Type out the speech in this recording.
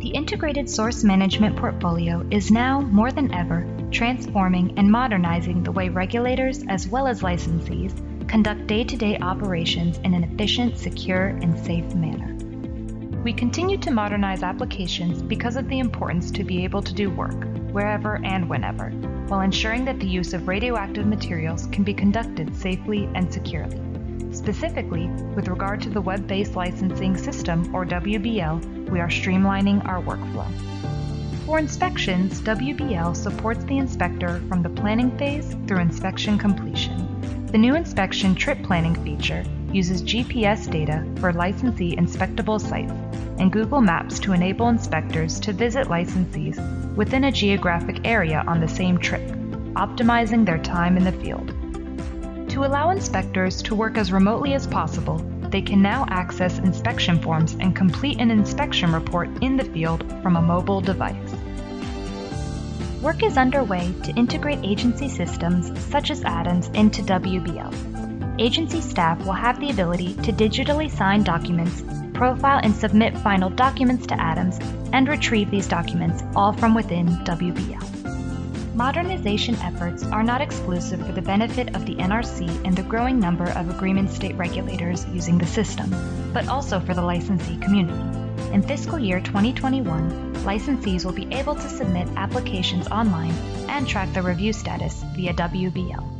The integrated source management portfolio is now, more than ever, transforming and modernizing the way regulators as well as licensees conduct day to day operations in an efficient, secure, and safe manner. We continue to modernize applications because of the importance to be able to do work, wherever and whenever, while ensuring that the use of radioactive materials can be conducted safely and securely. Specifically, with regard to the Web Based Licensing System, or WBL, we are streamlining our workflow. For inspections, WBL supports the inspector from the planning phase through inspection completion. The new inspection trip planning feature uses GPS data for licensee inspectable sites and Google Maps to enable inspectors to visit licensees within a geographic area on the same trip, optimizing their time in the field. To allow inspectors to work as remotely as possible, they can now access inspection forms and complete an inspection report in the field from a mobile device. Work is underway to integrate agency systems such as ADAMS into WBL. Agency staff will have the ability to digitally sign documents, profile and submit final documents to ADAMS, and retrieve these documents all from within WBL. Modernization efforts are not exclusive for the benefit of the NRC and the growing number of agreement state regulators using the system, but also for the licensee community. In fiscal year 2021, licensees will be able to submit applications online and track their review status via WBL.